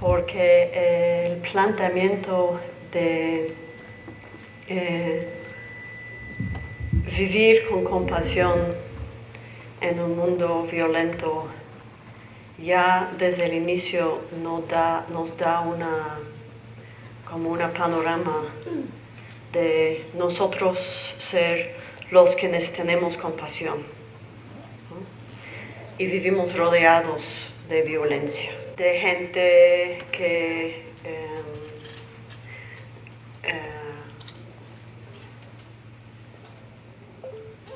porque eh, el planteamiento de eh, vivir con compasión en un mundo violento ya desde el inicio nos da, una, como una panorama de nosotros ser los quienes tenemos compasión y vivimos rodeados de violencia, de gente que em, eh,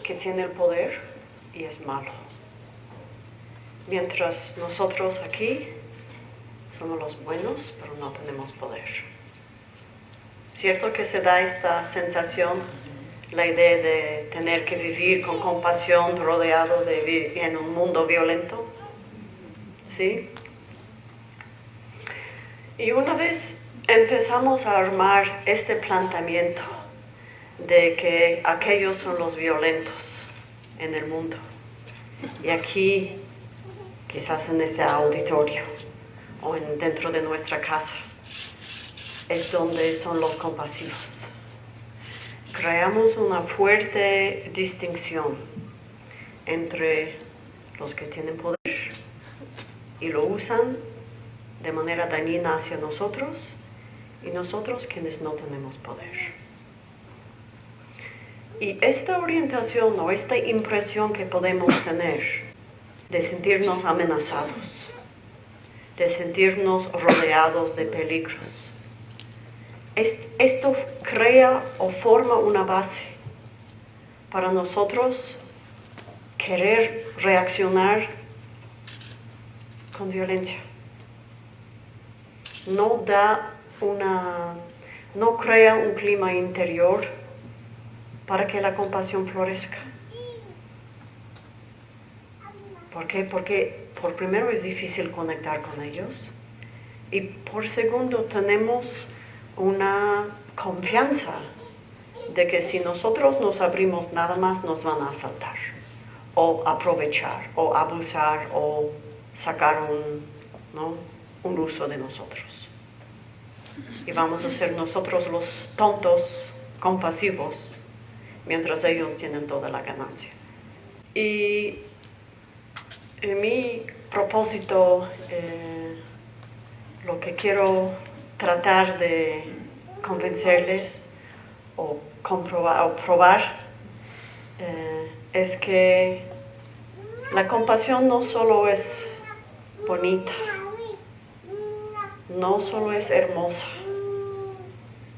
que tiene el poder y es malo. Mientras nosotros aquí somos los buenos, pero no tenemos poder. ¿Cierto que se da esta sensación, la idea de tener que vivir con compasión rodeado de en un mundo violento? ¿Sí? Y una vez empezamos a armar este planteamiento de que aquellos son los violentos en el mundo. Y aquí quizás en este auditorio o en, dentro de nuestra casa, es donde son los compasivos. Creamos una fuerte distinción entre los que tienen poder y lo usan de manera dañina hacia nosotros y nosotros quienes no tenemos poder. Y esta orientación o esta impresión que podemos tener de sentirnos amenazados, de sentirnos rodeados de peligros. Esto crea o forma una base para nosotros querer reaccionar con violencia. No da una, no crea un clima interior para que la compasión florezca. ¿Por qué? Porque por primero es difícil conectar con ellos y por segundo tenemos una confianza de que si nosotros nos abrimos nada más nos van a asaltar o aprovechar o abusar o sacar un, un uso de nosotros. Y vamos a ser nosotros los tontos compasivos mientras ellos tienen toda la ganancia. Y en mi propósito, eh, lo que quiero tratar de convencerles o comprobar o probar eh, es que la compasión no solo es bonita, no solo es hermosa,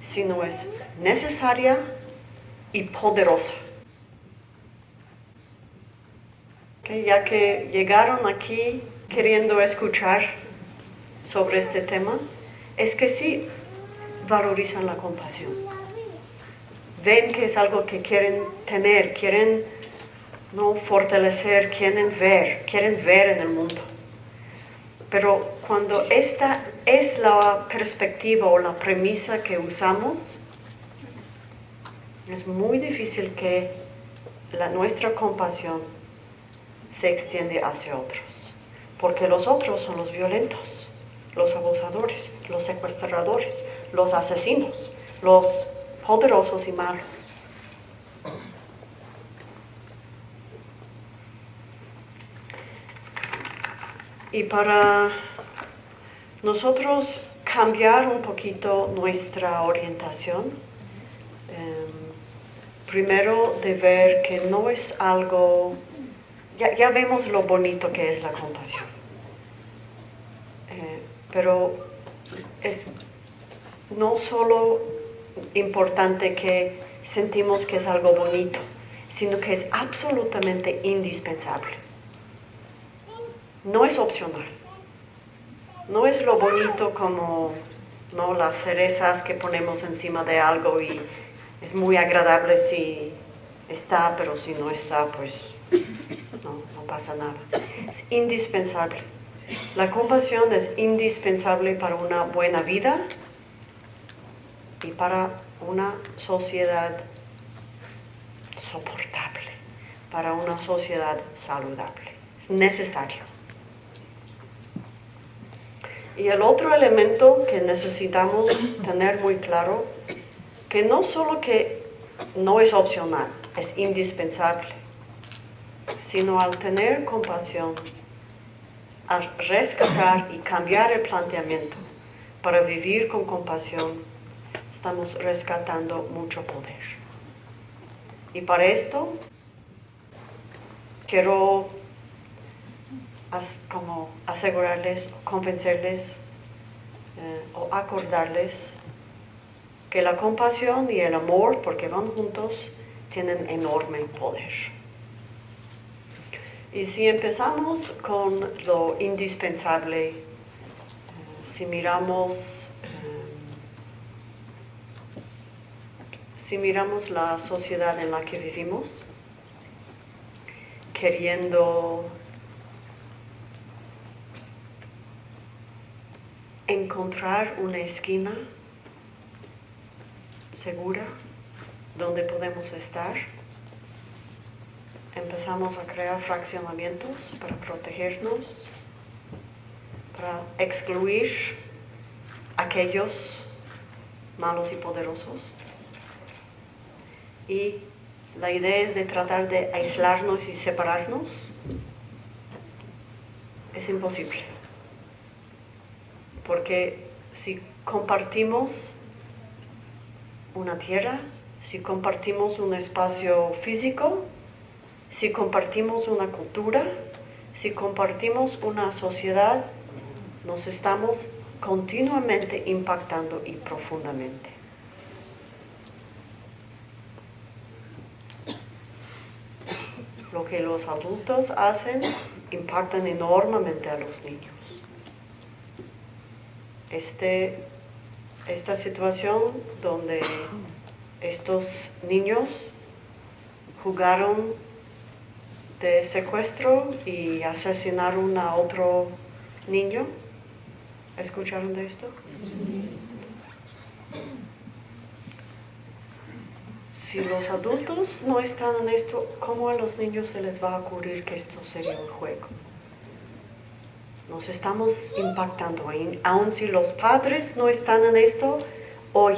sino es necesaria y poderosa. ya que llegaron aquí queriendo escuchar sobre este tema, es que sí valorizan la compasión. Ven que es algo que quieren tener, quieren no fortalecer, quieren ver, quieren ver en el mundo. Pero cuando esta es la perspectiva o la premisa que usamos, es muy difícil que la, nuestra compasión se extiende hacia otros. Porque los otros son los violentos, los abusadores, los secuestradores, los asesinos, los poderosos y malos. Y para nosotros cambiar un poquito nuestra orientación, em, primero de ver que no es algo ya, vemos lo bonito que es la compasión. Eh, pero es no solo importante que sentimos que es algo bonito, sino que es absolutamente indispensable. No es opcional. No es lo bonito como ¿no? las cerezas que ponemos encima de algo y es muy agradable si está, pero si no está, pues pasa nada. Es indispensable. La compasión es indispensable para una buena vida y para una sociedad soportable, para una sociedad saludable. Es necesario. Y el otro elemento que necesitamos tener muy claro, que no solo que no es opcional, es indispensable, sino al tener compasión, al rescatar y cambiar el planteamiento para vivir con compasión, estamos rescatando mucho poder. Y para esto quiero como asegurarles, convencerles eh, o acordarles que la compasión y el amor, porque van juntos, tienen enorme poder. Y si empezamos con lo indispensable, eh, si miramos, eh, si miramos la sociedad en la que vivimos, queriendo encontrar una esquina segura donde podemos estar. Empezamos a crear fraccionamientos para protegernos, para excluir aquellos malos y poderosos. Y la idea es de tratar de aislarnos y separarnos. Es imposible porque si compartimos una tierra, si compartimos un espacio físico, si compartimos una cultura, si compartimos una sociedad, nos estamos continuamente impactando y profundamente. Lo que los adultos hacen impactan enormemente a los niños este, esta situación donde estos niños jugaron de secuestro y asesinaron a otro niño. ¿Escucharon de esto? Si los adultos no están en esto, ¿cómo a los niños se les va a ocurrir que esto sería un juego? Nos estamos impactando, aun si los padres no están en esto, hoy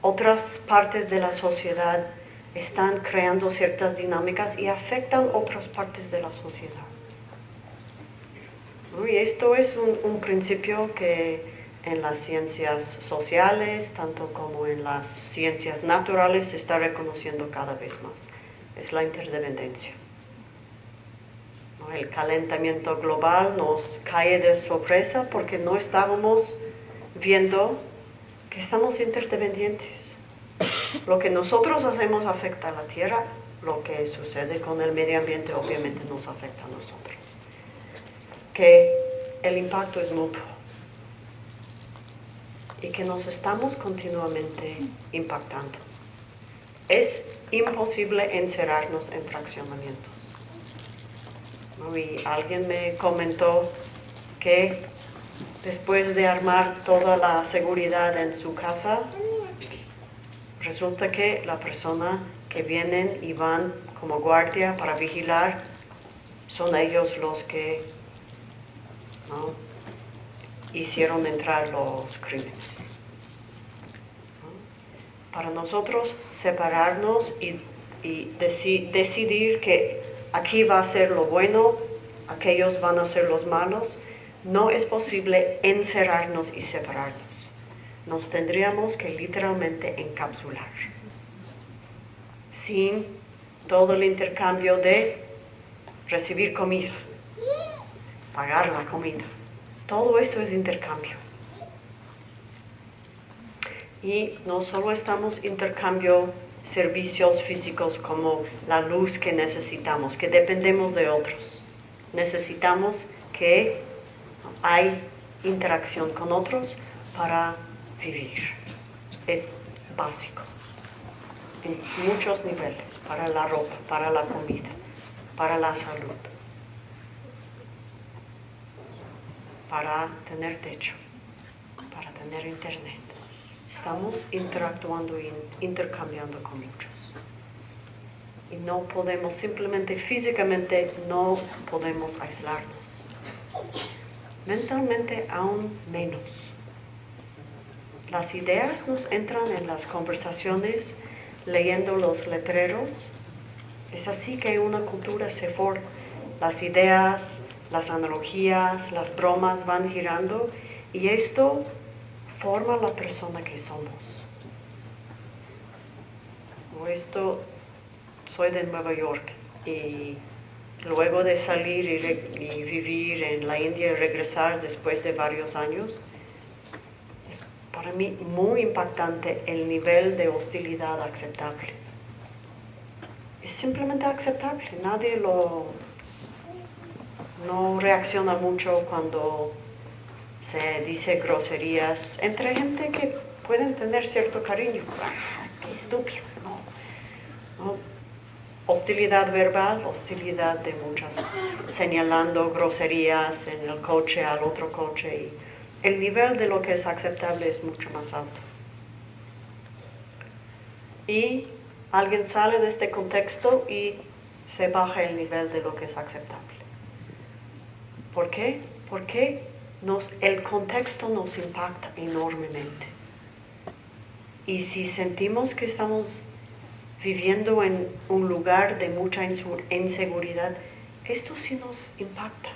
otras partes de la sociedad están creando ciertas dinámicas y afectan otras partes de la sociedad. Y esto es un, un, principio que en las ciencias sociales, tanto como en las ciencias naturales, se está reconociendo cada vez más. Es la interdependencia. El calentamiento global nos cae de sorpresa porque no estábamos viendo que estamos interdependientes. Lo que nosotros hacemos afecta a la Tierra, lo que sucede con el medio ambiente obviamente nos afecta a nosotros. Que el impacto es mutuo y que nos estamos continuamente impactando. Es imposible encerrarnos en fraccionamientos. Y alguien me comentó que después de armar toda la seguridad en su casa, resulta que la persona que vienen y van como guardia para vigilar son ellos los que hicieron entrar los crímenes. Para nosotros separarnos y, decidir que aquí va a ser lo bueno, aquellos van a ser los malos. No es posible encerrarnos y separarnos. Nos tendríamos que literalmente encapsular. Sin todo el intercambio de recibir comida, pagar la comida. Todo eso es intercambio. Y no solo estamos intercambio servicios físicos como la luz que necesitamos, que dependemos de otros. Necesitamos que hay interacción con otros para vivir. Es básico en muchos niveles, para la ropa, para la comida, para la salud, para tener techo, para tener internet. Estamos interactuando e intercambiando con muchos. Y no podemos, simplemente físicamente no podemos aislarnos. mentalmente aún menos. Las ideas nos entran en las conversaciones leyendo los letreros. Es así que una cultura se forma. Las ideas, las analogías, las bromas van girando y esto forma la persona que somos. Esto, soy de Nueva York y luego de salir y, vivir en la India y regresar después de varios años, es para mí muy impactante el nivel de hostilidad aceptable. Es simplemente aceptable, nadie lo no reacciona mucho cuando se dice groserías entre gente que pueden tener cierto cariño. ¡Ah, qué estúpido! ¿no? hostilidad verbal, hostilidad de muchas, señalando groserías en el coche al otro coche. Y el nivel de lo que es aceptable es mucho más alto. Y alguien sale de este contexto y se baja el nivel de lo que es aceptable. ¿Por qué? Porque nos, el contexto nos impacta enormemente. Y si sentimos que estamos viviendo en un lugar de mucha inseguridad, esto sí nos impacta.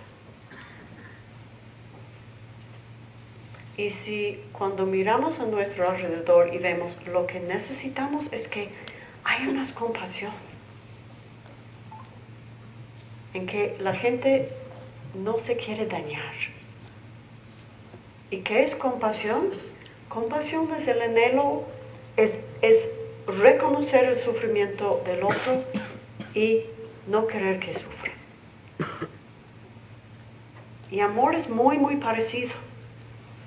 Y si cuando miramos a nuestro alrededor y vemos lo que necesitamos es que haya más compasión, en que la gente no se quiere dañar. ¿Y qué es compasión? Compasión es el anhelo, es, reconocer el sufrimiento del otro y no querer que sufra. Y amor es muy, muy parecido.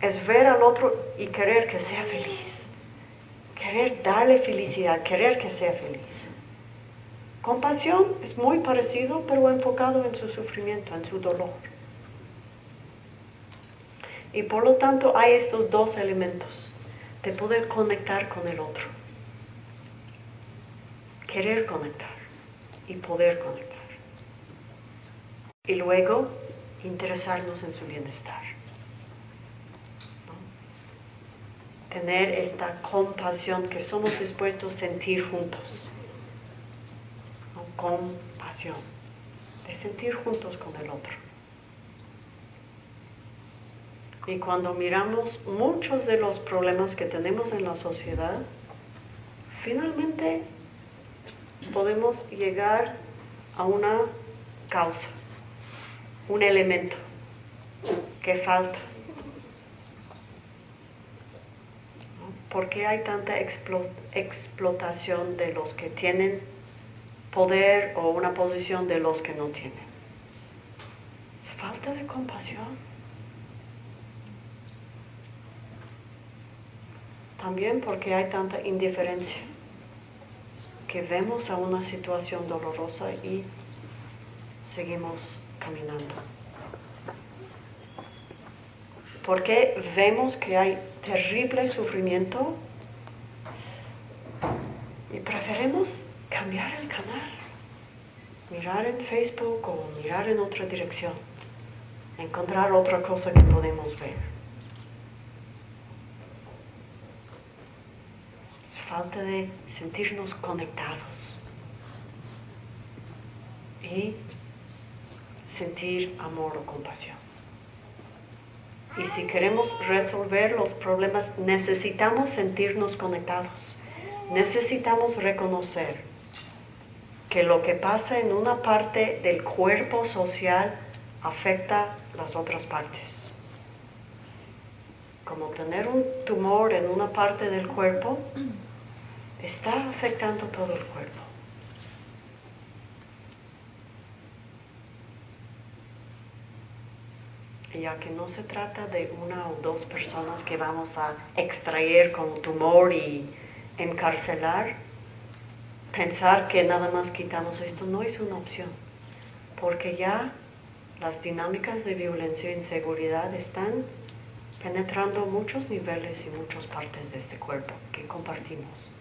Es ver al otro y querer que sea feliz. Querer darle felicidad, querer que sea feliz. Compasión es muy parecido, pero enfocado en su sufrimiento, en su dolor. Y por lo tanto hay estos dos elementos de poder conectar con el otro querer conectar y poder conectar. Y luego interesarnos en su bienestar. Tener esta compasión que somos dispuestos a sentir juntos. Compasión. De sentir juntos con el otro. Y cuando miramos muchos de los problemas que tenemos en la sociedad, finalmente podemos llegar a una causa, un elemento que falta. ¿Por qué hay tanta explotación de los que tienen poder o una posición de los que no tienen? Falta de compasión. También porque hay tanta indiferencia que vemos a una situación dolorosa y seguimos caminando. Porque vemos que hay terrible sufrimiento y preferimos cambiar el canal, mirar en Facebook o mirar en otra dirección, encontrar otra cosa que podemos ver. Falta de sentirnos conectados y sentir amor o compasión. Y si queremos resolver los problemas, necesitamos sentirnos conectados. Necesitamos reconocer que lo que pasa en una parte del cuerpo social afecta las otras partes. Como tener un tumor en una parte del cuerpo está afectando todo el cuerpo. ya que no se trata de una o dos personas que vamos a extraer con tumor y encarcelar, pensar que nada más quitamos esto no es una opción, porque ya las dinámicas de violencia e inseguridad están penetrando muchos niveles y muchas partes de este cuerpo que compartimos.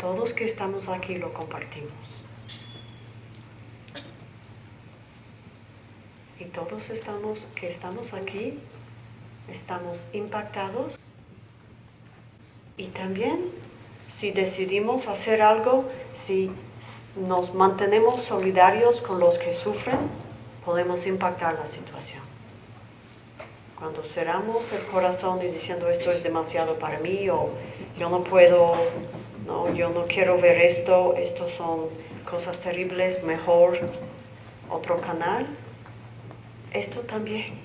Todos que estamos aquí lo compartimos. todos estamos, que estamos aquí, estamos impactados. Y también si decidimos hacer algo, si nos mantenemos solidarios con los que sufren, podemos impactar la situación. Cuando cerramos el corazón y diciendo esto es demasiado para mí o yo no puedo, no, yo no quiero ver esto, esto son cosas terribles, mejor otro canal, esto también.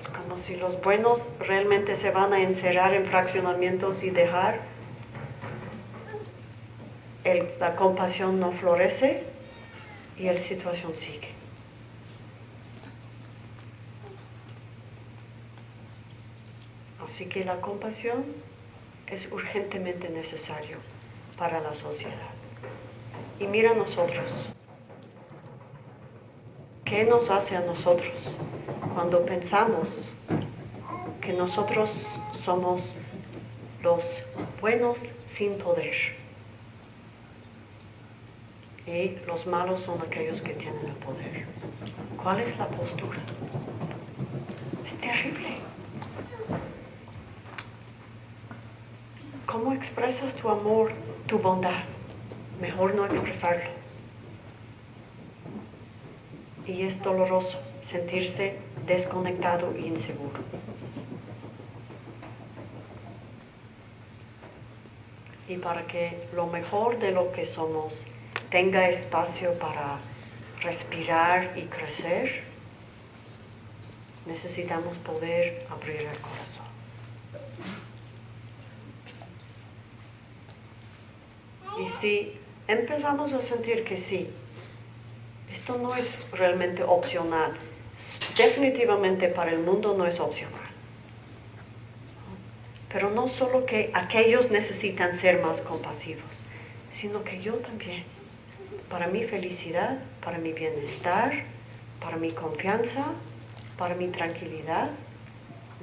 Es como si los buenos realmente se van a encerrar en fraccionamientos y dejar, la compasión no florece y la situación sigue. Así que la compasión es urgentemente necesario para la sociedad. Y mira nosotros. ¿Qué nos hace a nosotros cuando pensamos que nosotros somos los buenos sin poder? Y los malos son aquellos que tienen el poder. ¿Cuál es la postura? Es terrible. ¿Cómo expresas tu amor, tu bondad? Mejor no expresarlo. Y es doloroso sentirse desconectado e inseguro. Y para que lo mejor de lo que somos tenga espacio para respirar y crecer, necesitamos poder abrir el corazón. Y si empezamos a sentir que sí, esto no es realmente opcional, definitivamente para el mundo no es opcional. Pero no solo que aquellos necesitan ser más compasivos, sino que yo también, para mi felicidad, para mi bienestar, para mi confianza, para mi tranquilidad,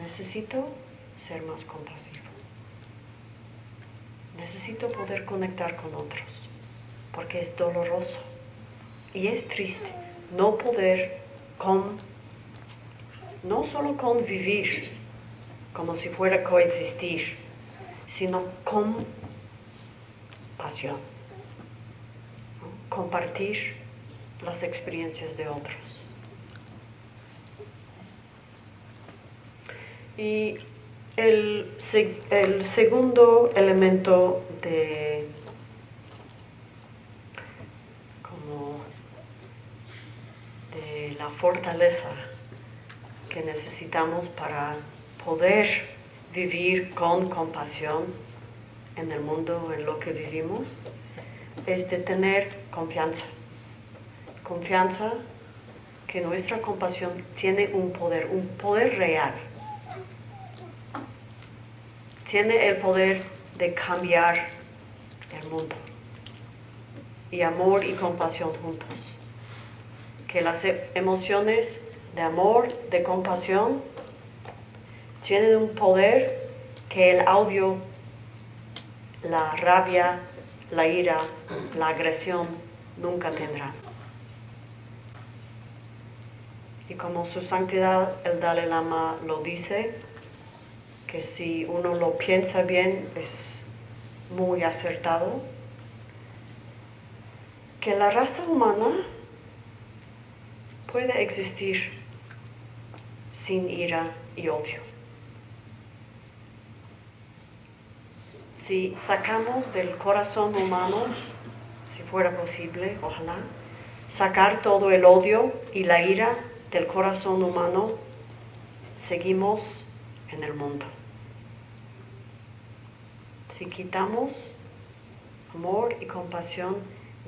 necesito ser más compasivo. Necesito poder conectar con otros, porque es doloroso y es triste no poder con, no solo convivir como si fuera coexistir, sino con pasión, compartir las experiencias de otros. Y el, el segundo elemento de como de la fortaleza que necesitamos para poder vivir con compasión en el mundo en lo que vivimos es de tener confianza. Confianza que nuestra compasión tiene un poder, un poder real tiene el poder de cambiar el mundo. Y amor y compasión juntos. Que las e- emociones de amor, de compasión, tienen un poder que el audio, la rabia, la ira, la agresión nunca tendrán. Y como su santidad el Dalai Lama lo dice, que si uno lo piensa bien es muy acertado, que la raza humana puede existir sin ira y odio. Si sacamos del corazón humano, si fuera posible, ojalá, sacar todo el odio y la ira del corazón humano, seguimos en el mundo. Si quitamos amor y compasión,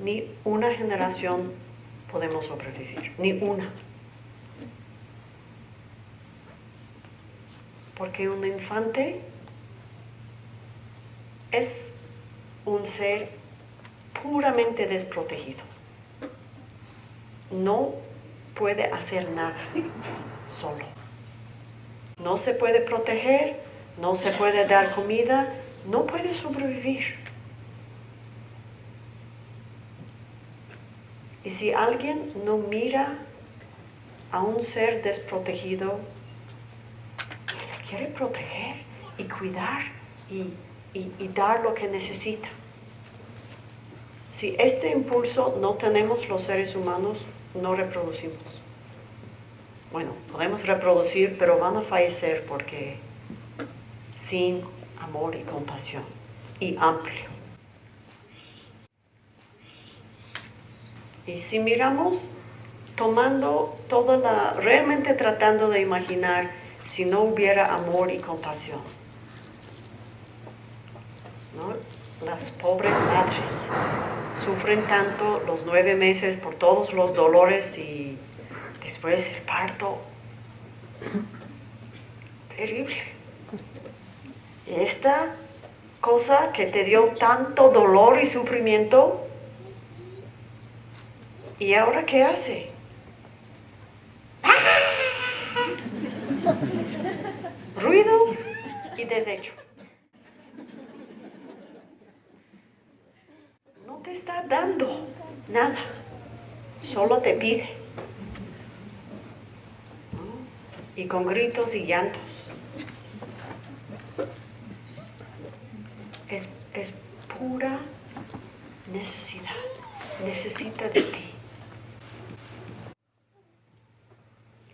ni una generación podemos sobrevivir, ni una. Porque un infante es un ser puramente desprotegido. No puede hacer nada solo. No se puede proteger, no se puede dar comida, no puede sobrevivir. Y si alguien no mira a un ser desprotegido quiere proteger y cuidar y, y dar lo que necesita. Si este impulso no tenemos los seres humanos, no reproducimos. Bueno, podemos reproducir, pero van a fallecer porque sin amor y compasión y amplio. Y si miramos tomando toda la, realmente tratando de imaginar si no hubiera amor y compasión. Las pobres madres sufren tanto los nueve meses por todos los dolores y después el parto. Terrible. Esta cosa que te dio tanto dolor y sufrimiento, ¿y ahora qué hace? Ruido y desecho. No te está dando nada, solo te pide. Y con gritos y llantos. Es, pura necesidad, necesita de ti.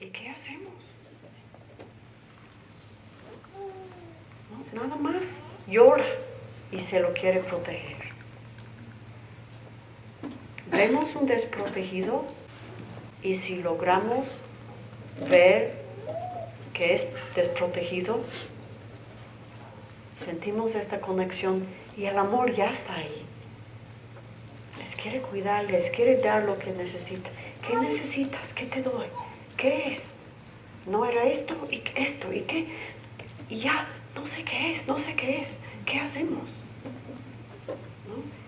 ¿Y qué hacemos? nada más llora y se lo quiere proteger. Vemos un desprotegido y si logramos ver que es desprotegido, sentimos esta conexión y el amor ya está ahí. Les quiere cuidar, les quiere dar lo que necesita. ¿Qué necesitas? ¿Qué te doy? ¿Qué es? No era esto y esto y qué. Y ya, no sé qué es, no sé qué es. ¿Qué hacemos?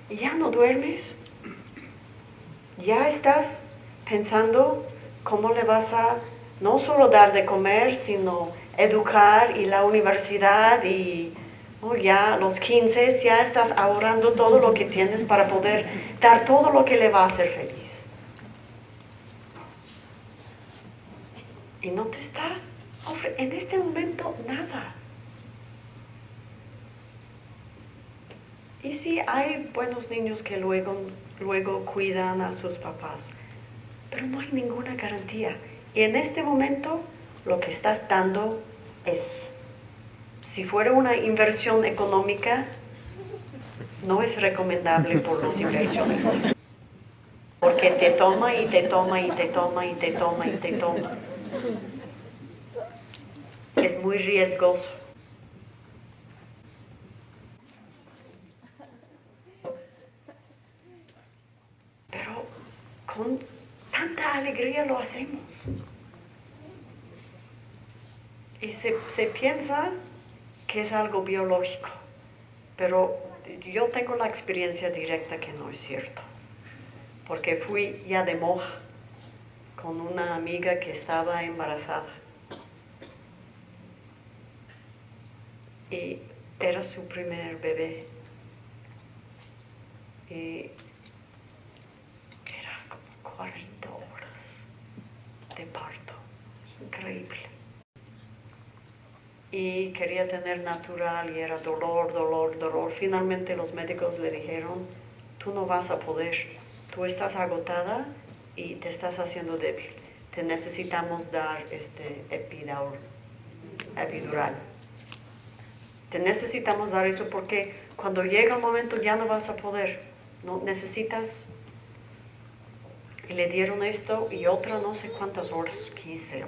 Y ya no duermes. Ya estás pensando cómo le vas a no solo dar de comer, sino educar y la universidad y ya los 15 ya estás ahorrando todo lo que tienes para poder dar todo lo que le va a hacer feliz. Y no te está en este momento nada. Y sí, hay buenos niños que luego, luego cuidan a sus papás, pero no hay ninguna garantía. Y en este momento lo que estás dando es, si fuera una inversión económica, no es recomendable por los inversionistas. Porque te toma y te toma y te toma y te toma y te toma. Es muy riesgoso. Pero con tanta alegría lo hacemos. Y se, se piensa que es algo biológico, pero yo tengo la experiencia directa que no es cierto, porque fui ya de moja con una amiga que estaba embarazada. Y era su primer bebé. Y era como 40 horas de parto. Increíble. Y quería tener natural y era dolor, dolor, dolor. Finalmente los médicos le dijeron, tú no vas a poder, tú estás agotada y te estás haciendo débil. Te necesitamos dar este epidural. Te necesitamos dar eso porque cuando llega el momento ya no vas a poder. No necesitas. Y le dieron esto y otra no sé cuántas horas, 15,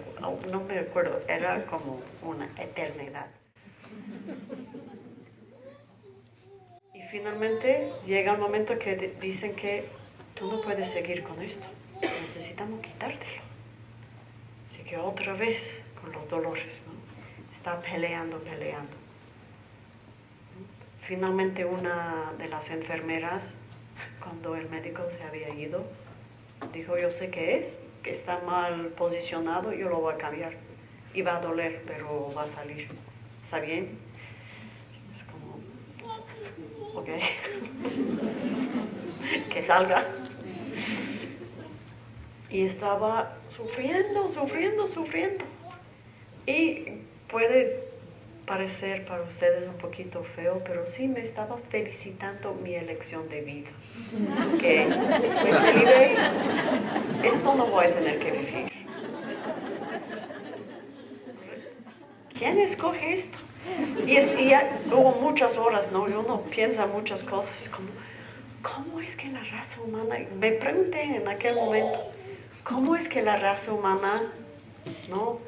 no me recuerdo, era como una eternidad. Y finalmente llega el momento que dicen que tú no puedes seguir con esto necesitamos quitártelo. Así que otra vez con los dolores, ¿no? Está peleando, peleando. Finalmente una de las enfermeras, cuando el médico se había ido, dijo, yo sé qué es, que está mal posicionado, yo lo voy a cambiar. Y va a doler, pero va a salir. ¿Está bien? Es como, ok. que salga. Y estaba sufriendo, sufriendo, sufriendo. Y puede parecer para ustedes un poquito feo, pero sí me estaba felicitando mi elección de vida. Que pues esto no voy a tener que vivir. ¿Quién escoge esto? Y, ya hubo muchas horas, ¿no? Y uno piensa muchas cosas, como, ¿cómo es que la raza humana, me pregunté en aquel momento, ¿cómo es que la raza humana, ¿no?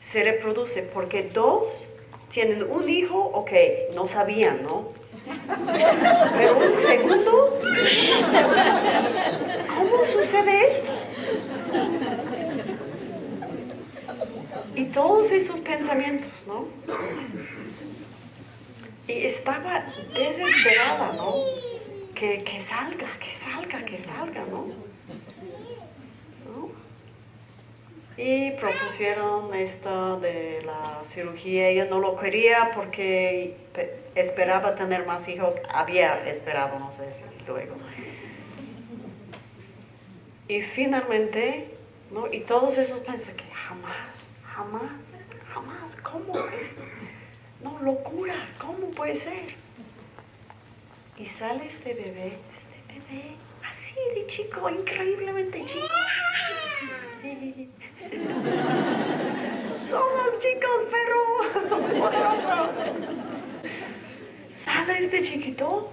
Se reproduce, porque dos tienen un hijo, ok, no sabían, ¿no? Pero un segundo, ¿cómo sucede esto? Y todos esos pensamientos, ¿no? Y estaba desesperada, ¿no? Que, que salga, que salga, que salga, ¿no? Y propusieron esto de la cirugía. Ella no lo quería porque esperaba tener más hijos. Había esperado, no sé si luego. Y finalmente, ¿no? Y todos esos pensan que jamás, jamás, jamás, ¿cómo es? No, locura, ¿cómo puede ser? Y sale este bebé, este bebé, así de chico, increíblemente chico. Somos chicos, pero ¿Sale este chiquito?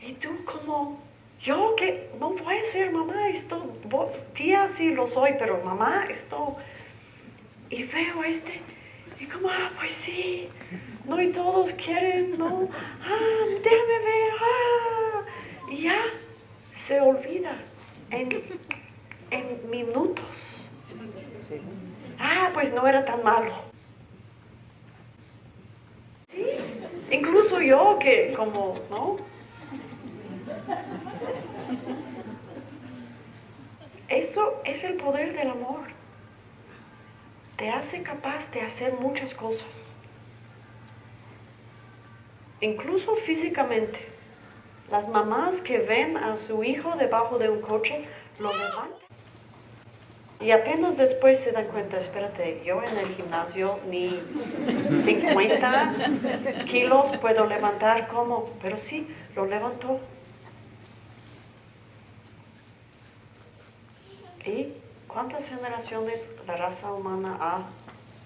Y tú como, yo que no voy a ser mamá, esto, vos, tía sí lo soy, pero mamá, esto, y veo este, y como, ah, pues sí, no, y todos quieren, no, ah, déjame ver, ah, y ya se olvida. En, en minutos. Ah, pues no era tan malo. Sí, incluso yo que como, ¿no? Esto es el poder del amor. Te hace capaz de hacer muchas cosas. Incluso físicamente. Las mamás que ven a su hijo debajo de un coche lo levantan. Y apenas después se dan cuenta, espérate, yo en el gimnasio ni 50 kilos puedo levantar como, pero sí, lo levantó. ¿Y cuántas generaciones la raza humana ha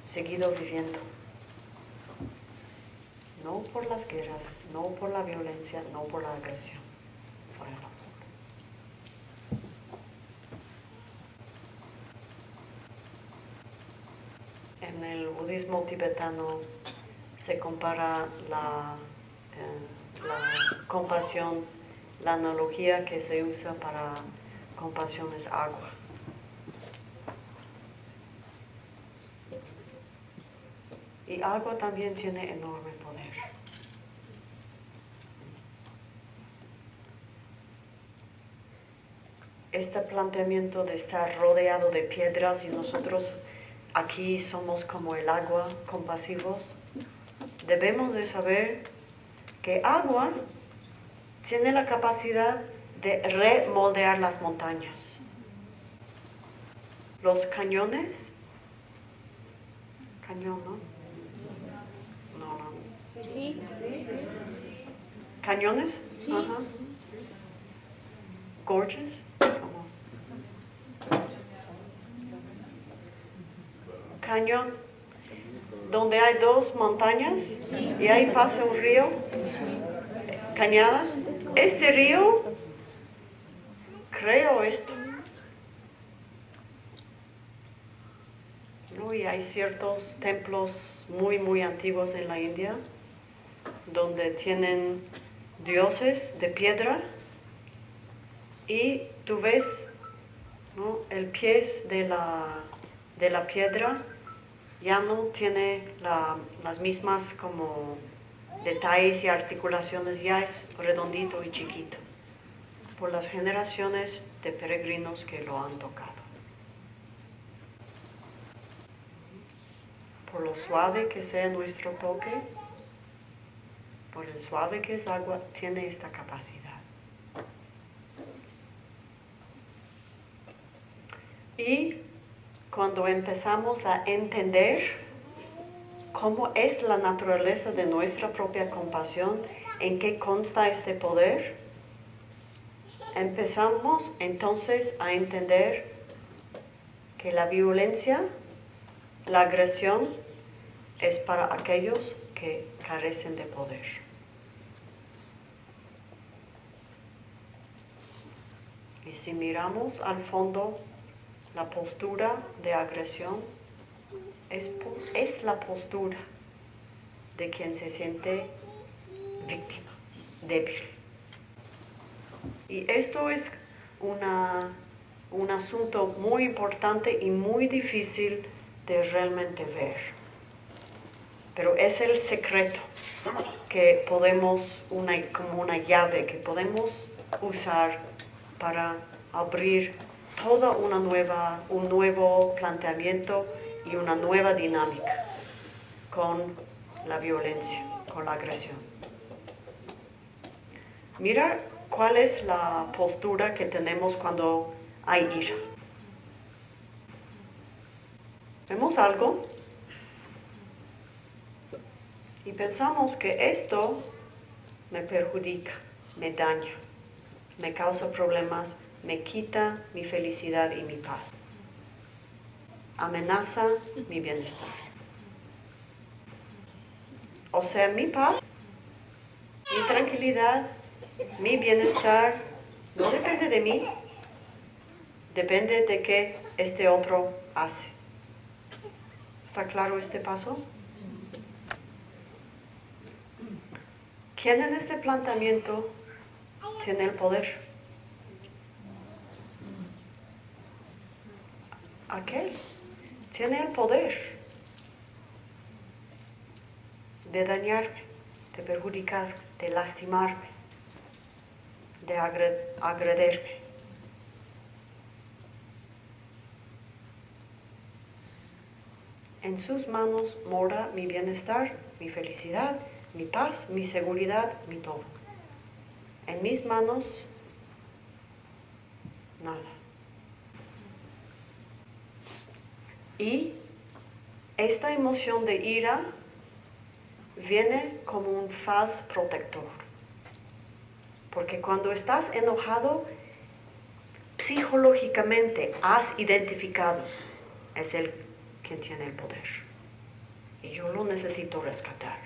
seguido viviendo? No por las guerras, no por la violencia, no por la agresión, por el amor. En el budismo tibetano se compara la, eh, la compasión, la analogía que se usa para compasión es agua. Y agua también tiene enorme poder. Este planteamiento de estar rodeado de piedras y nosotros aquí somos como el agua, compasivos, debemos de saber que agua tiene la capacidad de remoldear las montañas. Los cañones, cañón, ¿no? ¿Cañones? Sí. Ajá. Gorges. Cañón. Donde hay dos montañas y ahí pasa un río. Cañada. Este río, creo esto. Y hay ciertos templos muy, muy antiguos en la India donde tienen dioses de piedra y tú ves el pie de la, de la piedra ya no tiene las mismas como detalles y articulaciones, ya es redondito y chiquito por las generaciones de peregrinos que lo han tocado. Por lo suave que sea nuestro toque, por el suave que es agua, tiene esta capacidad. Y cuando empezamos a entender cómo es la naturaleza de nuestra propia compasión, en qué consta este poder, empezamos entonces a entender que la violencia, la agresión, es para aquellos que carecen de poder. Y si miramos al fondo la postura de agresión, es, es la postura de quien se siente víctima, débil. Y esto es una, un asunto muy importante y muy difícil de realmente ver. Pero es el secreto que podemos, una, como una llave que podemos usar para abrir toda una nueva, un nuevo planteamiento y una nueva dinámica con la violencia, con la agresión. Mira cuál es la postura que tenemos cuando hay ira. Vemos algo y pensamos que esto me perjudica, me daña, me causa problemas, me quita mi felicidad y mi paz amenaza mi bienestar. O sea, mi paz, mi tranquilidad, mi bienestar no depende de mí, depende de qué este otro hace. ¿Está claro este paso? ¿Quién en este planteamiento tiene el poder? Aquel tiene el poder de dañarme, de perjudicarme, de lastimarme, de agrederme. En sus manos mora mi bienestar, mi felicidad, mi paz, mi seguridad, mi todo. En mis manos, nada. Y esta emoción de ira viene como un falso protector. Porque cuando estás enojado, psicológicamente has identificado, es él quien tiene el poder. Y yo lo necesito rescatar.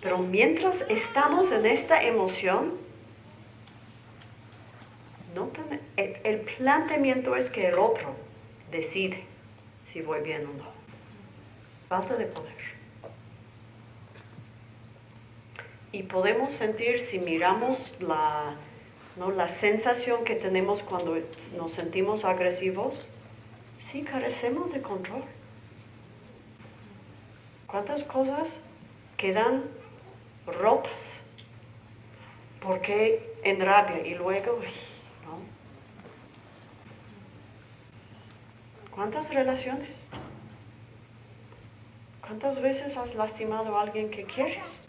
Pero mientras estamos en esta emoción, el planteamiento es que el otro decide si voy bien o no. Falta de poder. Y podemos sentir, si miramos la, ¿no? la sensación que tenemos cuando nos sentimos agresivos, sí carecemos de control. ¿Cuántas cosas quedan rotas? Porque en rabia y luego ¿Cuántas relaciones? ¿Cuántas veces has lastimado a alguien que quieres?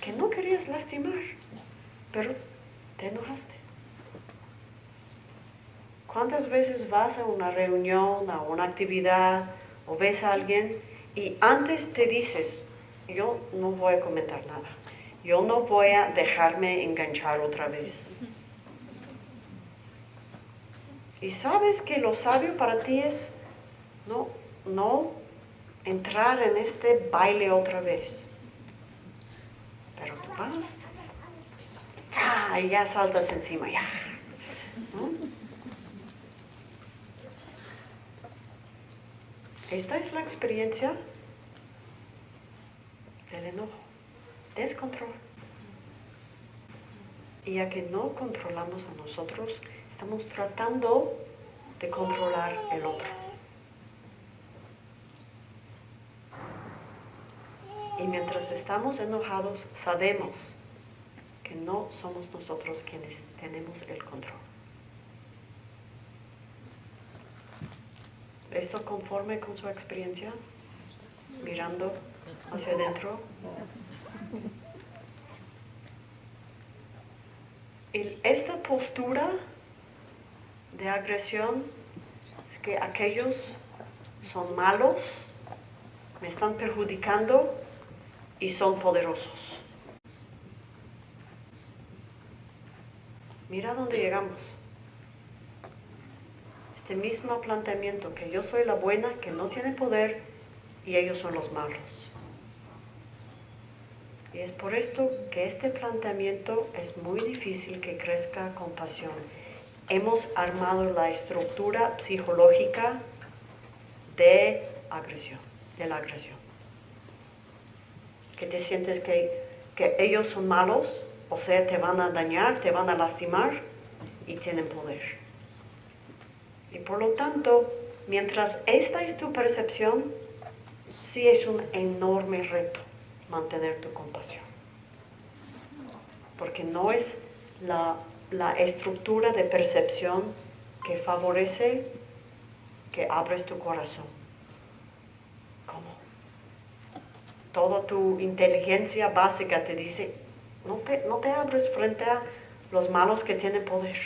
Que no querías lastimar, pero te enojaste. ¿Cuántas veces vas a una reunión, a una actividad o ves a alguien y antes te dices, yo no voy a comentar nada, yo no voy a dejarme enganchar otra vez? Y sabes que lo sabio para ti es no, no entrar en este baile otra vez. Pero tú vas, ¡ah! y ya saltas encima, ya. Esta es la experiencia del enojo, descontrol. Y ya que no controlamos a nosotros, Estamos tratando de controlar el otro. Y mientras estamos enojados, sabemos que no somos nosotros quienes tenemos el control. ¿Esto conforme con su experiencia? Mirando hacia adentro. esta postura de agresión que aquellos son malos, me están perjudicando y son poderosos. Mira dónde llegamos. Este mismo planteamiento, que yo soy la buena, que no tiene poder, y ellos son los malos. Y es por esto que este planteamiento es muy difícil que crezca con pasión. Hemos armado la estructura psicológica de agresión, de la agresión. Que te sientes que, que ellos son malos, o sea, te van a dañar, te van a lastimar y tienen poder. Y por lo tanto, mientras esta es tu percepción, sí es un enorme reto mantener tu compasión. Porque no es la, estructura de percepción que favorece que abres tu corazón. ¿Cómo? Toda tu inteligencia básica te dice, no te, no te abres frente a los malos que tienen poder.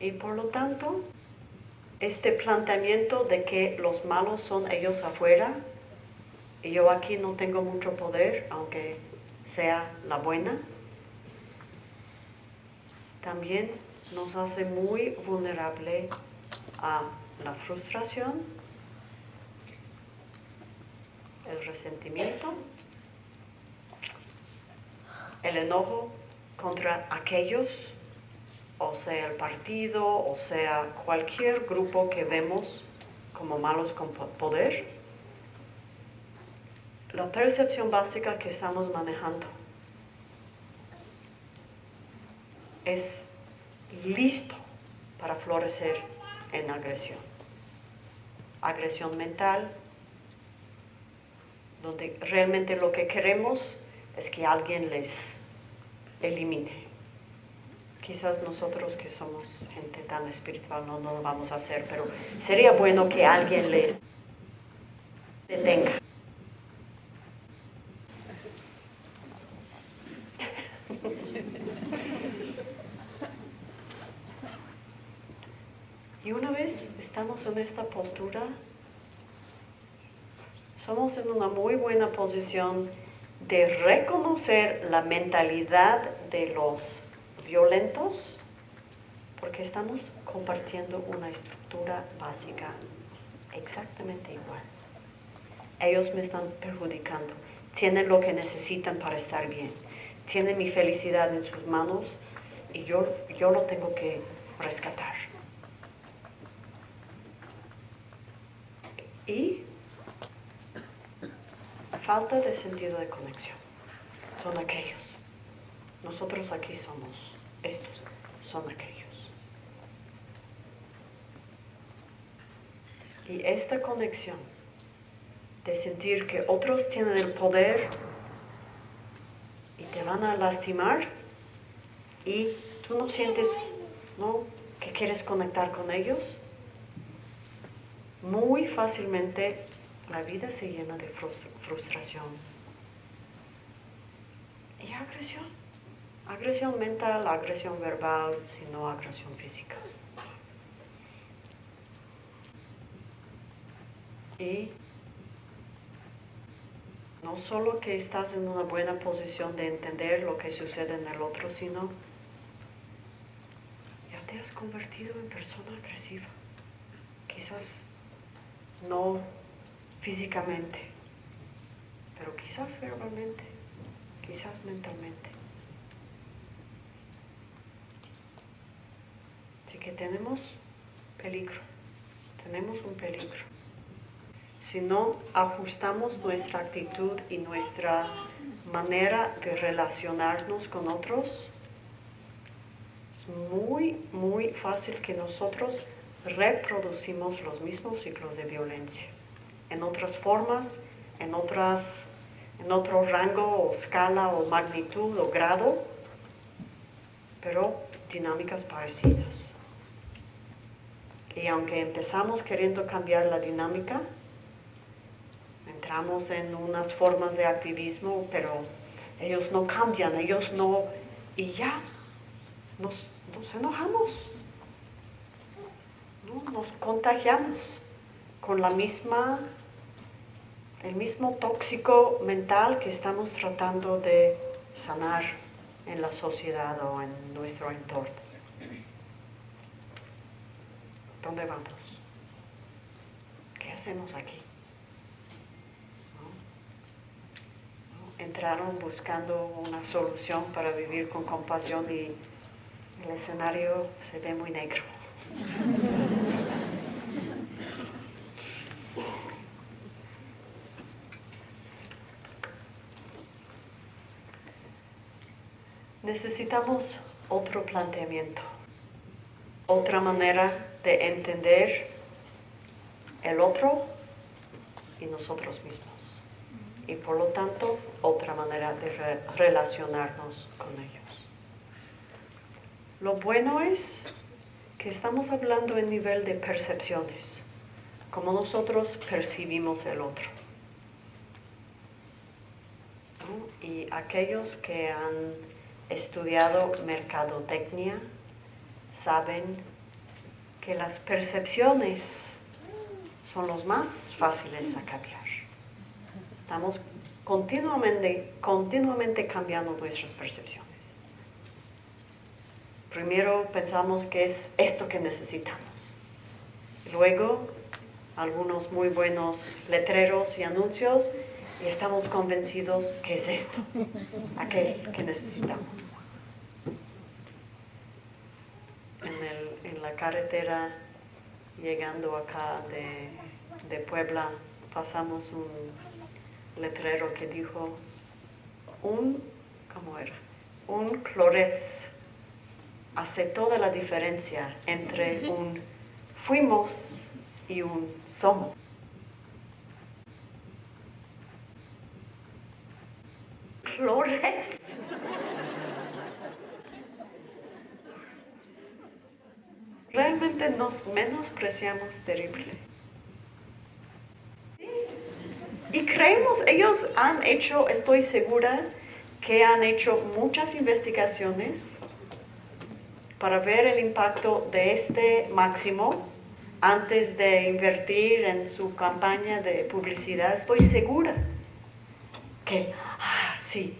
Y por lo tanto, este planteamiento de que los malos son ellos afuera y yo aquí no tengo mucho poder, aunque sea la buena, también nos hace muy vulnerable a la frustración, el resentimiento, el enojo contra aquellos o sea el partido, o sea cualquier grupo que vemos como malos con poder, la percepción básica que estamos manejando es listo para florecer en agresión. Agresión mental, donde realmente lo que queremos es que alguien les elimine. Quizás nosotros que somos gente tan espiritual no, lo vamos a hacer, pero sería bueno que alguien les detenga. Y una vez estamos en esta postura, somos en una muy buena posición de reconocer la mentalidad de los violentos porque estamos compartiendo una estructura básica exactamente igual. Ellos me están perjudicando, tienen lo que necesitan para estar bien, tienen mi felicidad en sus manos y yo, yo lo tengo que rescatar. Y falta de sentido de conexión son aquellos. Nosotros aquí somos estos son aquellos. Y esta conexión de sentir que otros tienen el poder y te van a lastimar y tú no sientes ¿no? que quieres conectar con ellos, muy fácilmente la vida se llena de frustración y agresión. Agresión mental, agresión verbal, sino agresión física. Y no solo que estás en una buena posición de entender lo que sucede en el otro, sino ya te has convertido en persona agresiva. Quizás no físicamente, pero quizás verbalmente, quizás mentalmente. Así que tenemos peligro, tenemos un peligro. Si no ajustamos nuestra actitud y nuestra manera de relacionarnos con otros, es muy, muy fácil que nosotros reproducimos los mismos ciclos de violencia. En otras formas, en, otras, en otro rango o escala o magnitud o grado, pero dinámicas parecidas. Y aunque empezamos queriendo cambiar la dinámica, entramos en unas formas de activismo, pero ellos no cambian, ellos no, y ya nos, nos enojamos, nos contagiamos con la misma, el mismo tóxico mental que estamos tratando de sanar en la sociedad o en nuestro entorno. ¿Dónde vamos? ¿Qué hacemos aquí? Entraron buscando una solución para vivir con compasión y el escenario se ve muy negro. Necesitamos otro planteamiento, otra manera de entender el otro y nosotros mismos. Y por lo tanto, otra manera de relacionarnos con ellos. Lo bueno es que estamos hablando en nivel de percepciones, como nosotros percibimos el otro. Y aquellos que han estudiado mercadotecnia saben que las percepciones son los más fáciles a cambiar. Estamos continuamente, continuamente cambiando nuestras percepciones. Primero pensamos que es esto que necesitamos. Luego, algunos muy buenos letreros y anuncios y estamos convencidos que es esto, aquel que necesitamos. En, la carretera, llegando acá de, de Puebla, pasamos un letrero que dijo, un, ¿cómo era? Un cloretz hace toda la diferencia entre un fuimos y un somos. Flores. Realmente nos menospreciamos terrible. Y creemos, ellos han hecho, estoy segura, que han hecho muchas investigaciones para ver el impacto de este máximo antes de invertir en su campaña de publicidad, estoy segura que, ah, sí,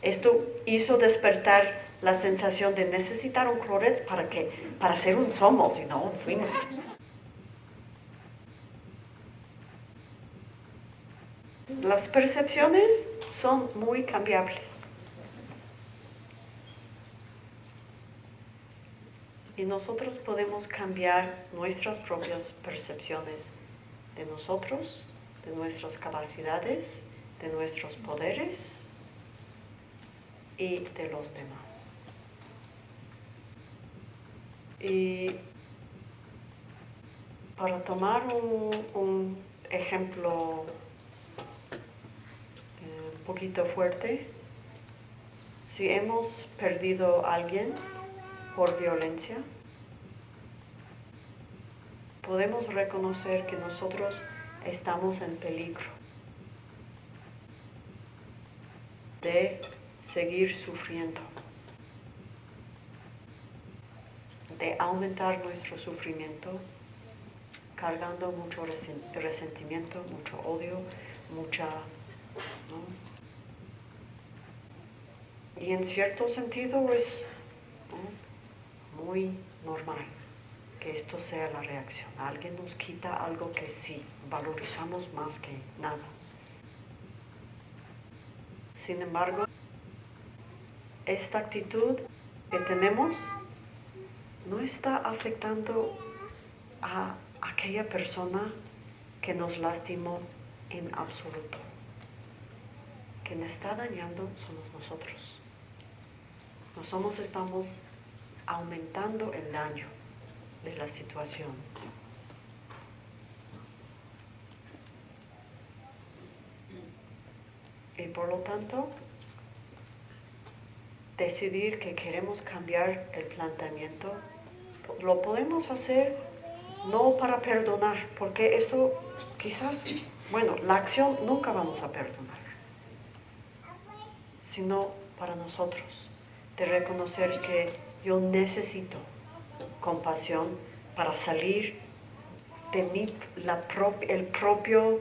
esto hizo despertar la sensación de necesitar un clorets para, que, para ser un somos y no un fuimos. Las percepciones son muy cambiables. Y nosotros podemos cambiar nuestras propias percepciones de nosotros, de nuestras capacidades, de nuestros poderes y de los demás. Y para tomar un, ejemplo eh, un poquito fuerte, si hemos perdido a alguien, por violencia, podemos reconocer que nosotros estamos en peligro de seguir sufriendo, de aumentar nuestro sufrimiento, cargando mucho resentimiento, mucho odio, mucha... Y en cierto sentido es muy normal que esto sea la reacción. Alguien nos quita algo que sí, valorizamos más que nada. Sin embargo, esta actitud que tenemos no está afectando a aquella persona que nos lastimó en absoluto. Quien está dañando somos nosotros. Nosotros estamos aumentando el daño de la situación. Y por lo tanto, decidir que queremos cambiar el planteamiento, lo podemos hacer no para perdonar, porque esto quizás, bueno, la acción nunca vamos a perdonar, sino para nosotros, de reconocer que yo necesito compasión para salir de mi, la, el propio,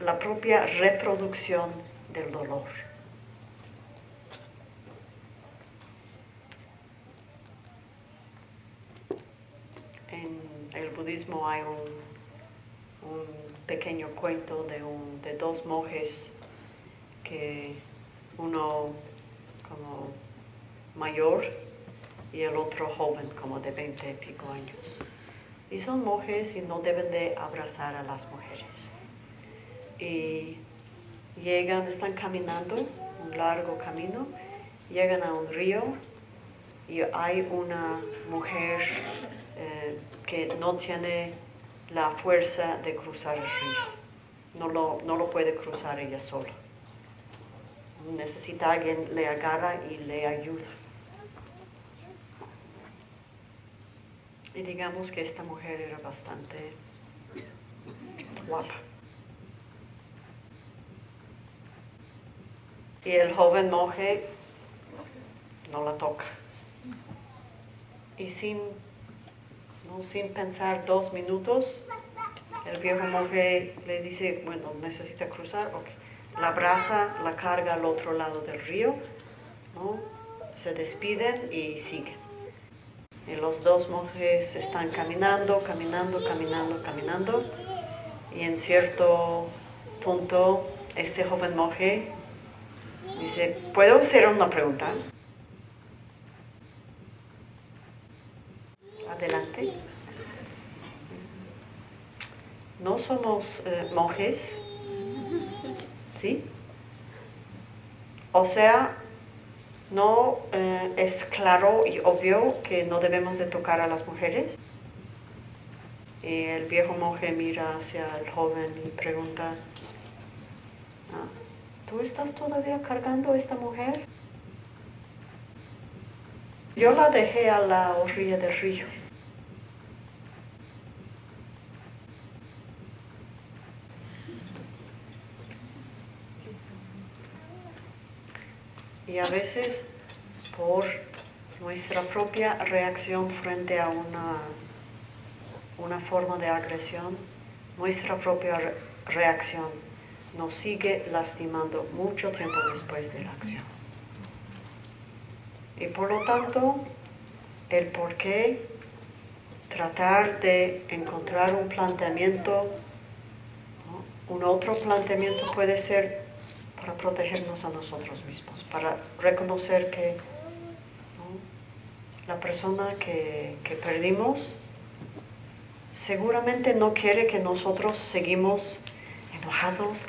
la propia reproducción del dolor. En el budismo hay un, pequeño cuento de dos monjes que uno como mayor y el otro joven, como de 20 y pico años. Y son monjes y no deben de abrazar a las mujeres. Y llegan, están caminando un largo camino, llegan a un río y hay una mujer eh, que no tiene la fuerza de cruzar el río. No lo, no lo puede cruzar ella sola. Necesita alguien le agarra y le ayuda. Y digamos que esta mujer era bastante guapa. Y el joven monje no la toca. Y sin, no, sin pensar dos minutos, el viejo monje le dice, bueno, necesita cruzar, ok. La abraza, la carga al otro lado del río, se despiden y siguen. Y los dos monjes están caminando, caminando, caminando, caminando. Y en cierto punto, este joven monje dice, ¿puedo hacer una pregunta? Adelante. No somos eh, monjes, ¿sí? O sea, ¿No eh, es claro y obvio que no debemos de tocar a las mujeres? Y el viejo monje mira hacia el joven y pregunta, ¿tú estás todavía cargando a esta mujer? Yo la dejé a la orilla del río. Y a veces por nuestra propia reacción frente a una, una forma de agresión, nuestra propia reacción nos sigue lastimando mucho tiempo después de la acción. Y por lo tanto, el por qué tratar de encontrar un planteamiento, un otro planteamiento puede ser para protegernos a nosotros mismos, para reconocer que la persona que, que, perdimos seguramente no quiere que nosotros seguimos enojados,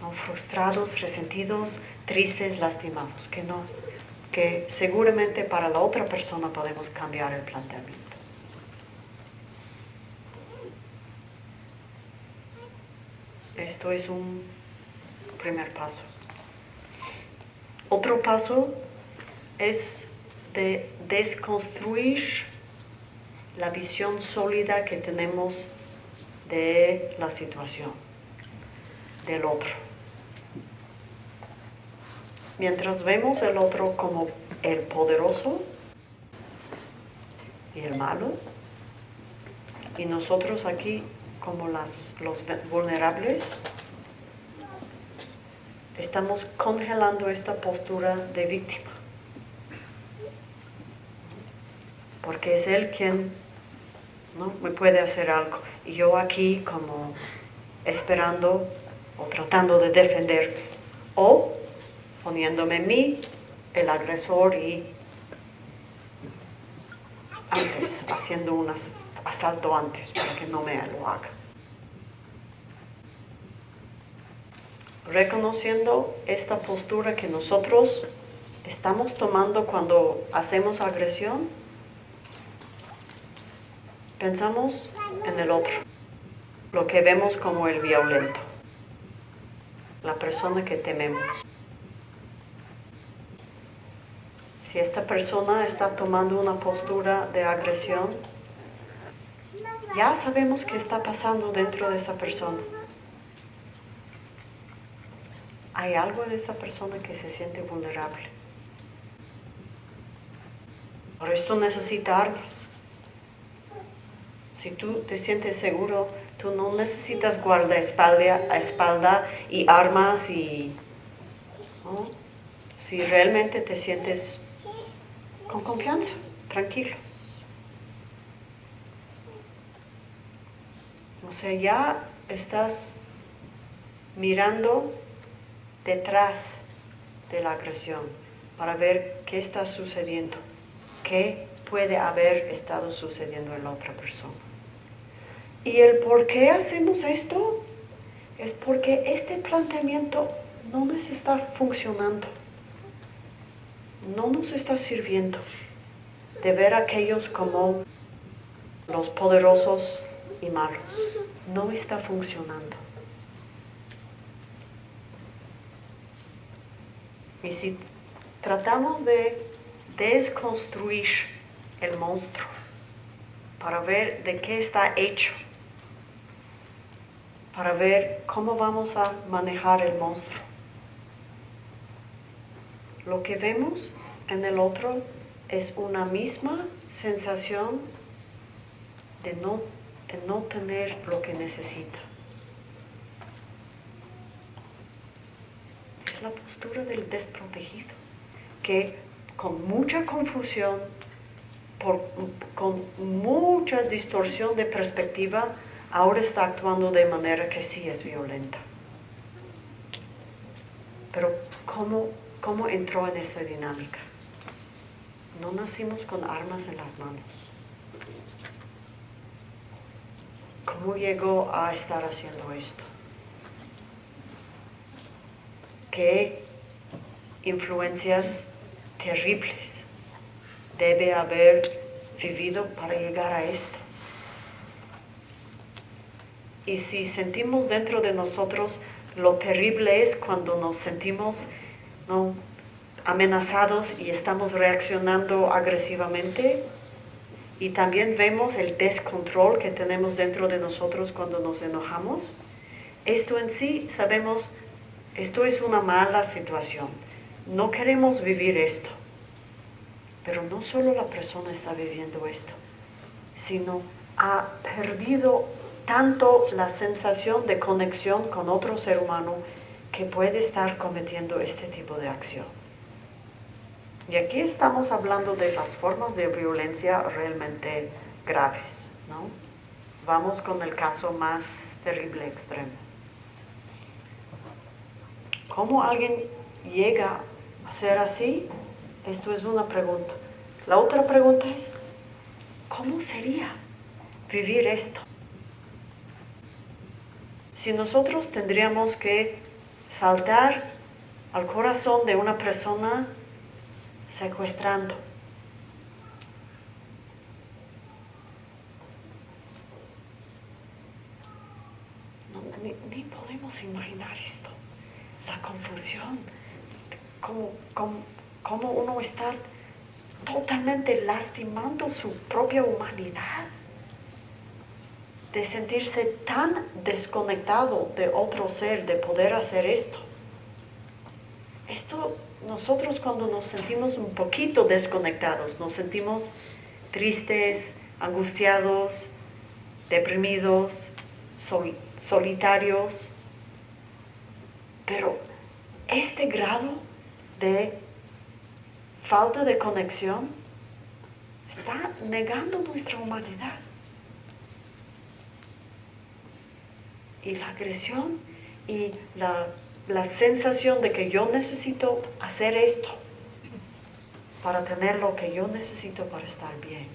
¿no? frustrados, resentidos, tristes, lastimados, que no, que seguramente para la otra persona podemos cambiar el planteamiento. Esto es un primer paso. Otro paso es de desconstruir la visión sólida que tenemos de la situación, del otro. Mientras vemos el otro como el poderoso y el malo, y nosotros aquí como las, los vulnerables, estamos congelando esta postura de víctima. Porque es él quien ¿no? me puede hacer algo. Y yo aquí como esperando o tratando de defenderme. O poniéndome en mí el agresor y antes, haciendo un asalto antes para que no me lo haga. reconociendo esta postura que nosotros estamos tomando cuando hacemos agresión, pensamos en el otro, lo que vemos como el violento, la persona que tememos. Si esta persona está tomando una postura de agresión, ya sabemos qué está pasando dentro de esta persona. hay algo en esa persona que se siente vulnerable. Por esto necesita armas. Si tú te sientes seguro, tú no necesitas guardaespaldas espalda y armas y... Si realmente te sientes con confianza, tranquilo. O sea, ya estás mirando detrás de la agresión para ver qué está sucediendo, qué puede haber estado sucediendo en la otra persona. Y el por qué hacemos esto es porque este planteamiento no nos está funcionando, no nos está sirviendo de ver a aquellos como los poderosos y malos. No está funcionando. Y si tratamos de desconstruir el monstruo para ver de qué está hecho, para ver cómo vamos a manejar el monstruo, lo que vemos en el otro es una misma sensación de no, de no tener lo que necesita. Es la postura del desprotegido, que con mucha confusión, con mucha distorsión de perspectiva, ahora está actuando de manera que sí es violenta. Pero ¿cómo, cómo entró en esta dinámica? No nacimos con armas en las manos. ¿Cómo llegó a estar haciendo esto? ¿Qué influencias terribles debe haber vivido para llegar a esto? Y si sentimos dentro de nosotros lo terrible es cuando nos sentimos ¿no? amenazados y estamos reaccionando agresivamente. Y también vemos el descontrol que tenemos dentro de nosotros cuando nos enojamos. Esto en sí sabemos, esto es una mala situación. No queremos vivir esto. Pero no solo la persona está viviendo esto, sino ha perdido tanto la sensación de conexión con otro ser humano que puede estar cometiendo este tipo de acción. Y aquí estamos hablando de las formas de violencia realmente graves, ¿no? Vamos con el caso más terrible extremo. ¿Cómo alguien llega a ser así? Esto es una pregunta. La otra pregunta es, ¿cómo sería vivir esto? Si nosotros tendríamos que saltar al corazón de una persona secuestrando. ni, podemos imaginar esto. La confusión, como, como uno está totalmente lastimando su propia humanidad, de sentirse tan desconectado de otro ser, de poder hacer esto. Esto nosotros cuando nos sentimos un poquito desconectados, nos sentimos tristes, angustiados, deprimidos, solitarios, pero este grado de falta de conexión está negando nuestra humanidad. Y la agresión y la la sensación de que yo necesito hacer esto para tener lo que yo necesito para estar bien.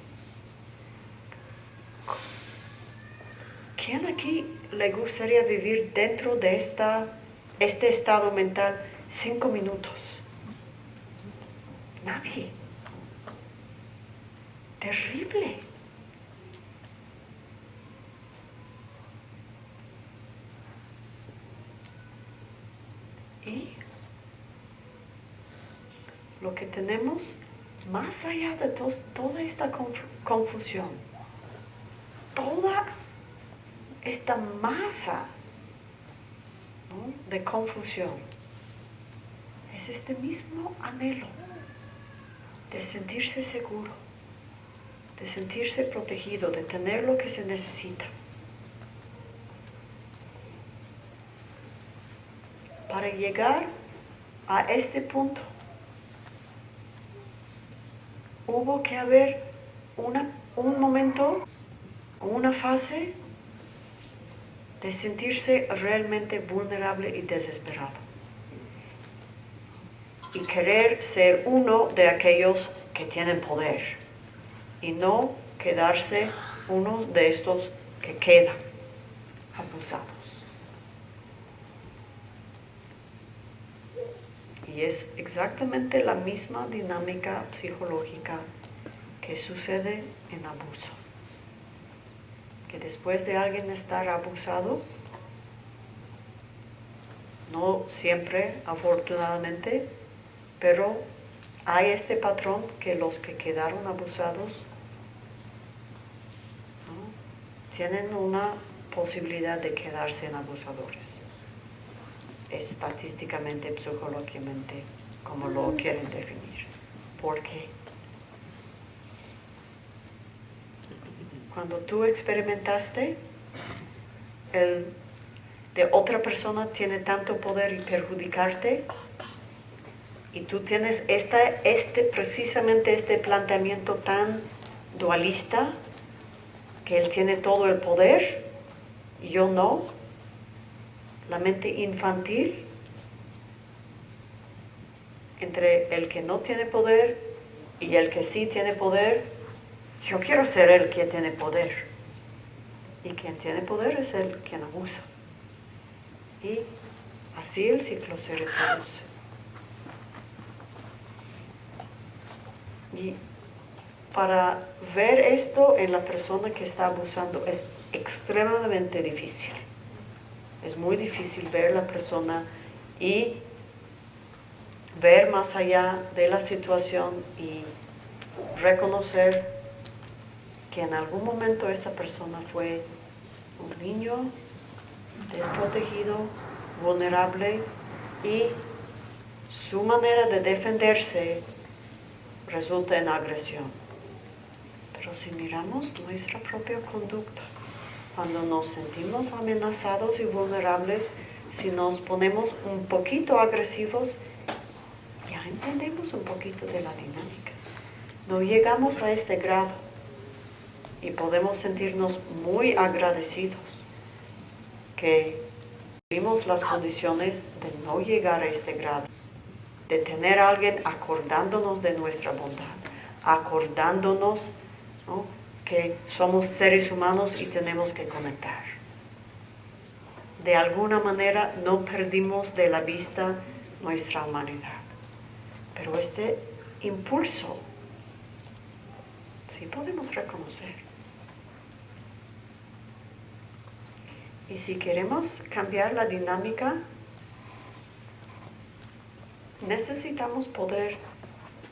¿Quién aquí le gustaría vivir dentro de esta, este estado mental cinco minutos? Nadie. Terrible. Y lo que tenemos más allá de toda esta confusión, toda esta masa de confusión, es este mismo anhelo de sentirse seguro, de sentirse protegido, de tener lo que se necesita. Para llegar a este punto, hubo que haber un momento, una fase de sentirse realmente vulnerable y desesperado. Y querer ser uno de aquellos que tienen poder y no quedarse uno de estos que quedan abusados. Y es exactamente la misma dinámica psicológica que sucede en abuso. Que después de alguien estar abusado, no siempre afortunadamente, pero hay este patrón que los que quedaron abusados tienen una posibilidad de quedarse en abusadores estadísticamente, psicológicamente, como lo quieren definir. ¿Por qué? Cuando tú experimentaste, el de otra persona tiene tanto poder y perjudicarte, y tú tienes esta, este, precisamente este planteamiento tan dualista, que él tiene todo el poder, y yo no, la mente infantil entre el que no tiene poder y el que sí tiene poder, yo quiero ser el que tiene poder. Y quien tiene poder es el quien abusa. Y así el ciclo se reproduce. Y para ver esto en la persona que está abusando es extremadamente difícil. Es muy difícil ver la persona y ver más allá de la situación y reconocer que en algún momento esta persona fue un niño desprotegido, vulnerable y su manera de defenderse resulta en agresión. Pero si miramos nuestra propia conducta, cuando nos sentimos amenazados y vulnerables, si nos ponemos un poquito agresivos, ya entendemos un poquito de la dinámica. No llegamos a este grado y podemos sentirnos muy agradecidos que tuvimos las condiciones de no llegar a este grado, de tener a alguien acordándonos de nuestra bondad, acordándonos ¿no? Somos seres humanos y tenemos que conectar. De alguna manera no perdimos de la vista nuestra humanidad. Pero este impulso sí podemos reconocer. Y si queremos cambiar la dinámica, necesitamos poder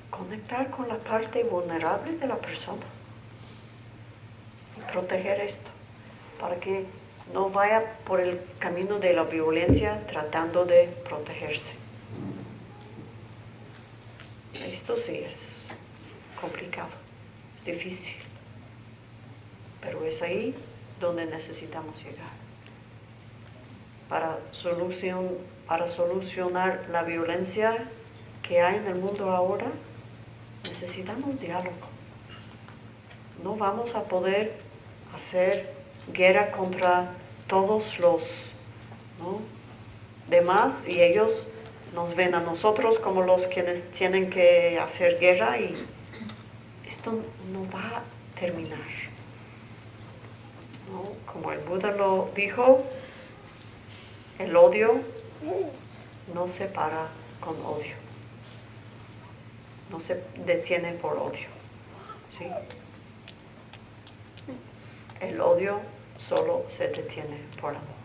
conectar con la parte vulnerable de la persona proteger esto, para que no vaya por el camino de la violencia tratando de protegerse. Esto sí es complicado, es difícil, pero es ahí donde necesitamos llegar. Para, para solucionar la violencia que hay en el mundo ahora, necesitamos diálogo. No vamos a poder hacer guerra contra todos los demás y ellos nos ven a nosotros como los quienes tienen que hacer guerra y esto no va a terminar. Como el Buda lo dijo, el odio no se para con odio, no se detiene por odio. El odio solo se detiene por amor.